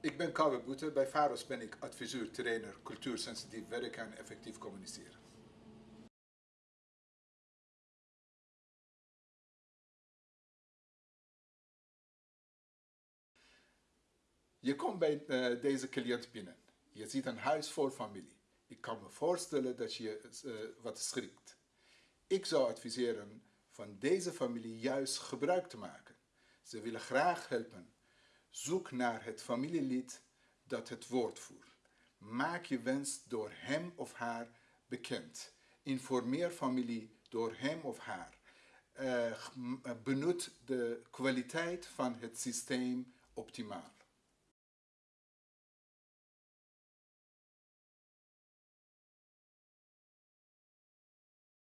Ik ben Kouwe Boete. Bij VAROS ben ik adviseur, trainer, cultuursensitief werken en effectief communiceren. Je komt bij uh, deze cliënt binnen. Je ziet een huis vol familie. Ik kan me voorstellen dat je uh, wat schrikt. Ik zou adviseren van deze familie juist gebruik te maken. Ze willen graag helpen. Zoek naar het familielid dat het woord voert. Maak je wens door hem of haar bekend. Informeer familie door hem of haar. Uh, benut de kwaliteit van het systeem optimaal.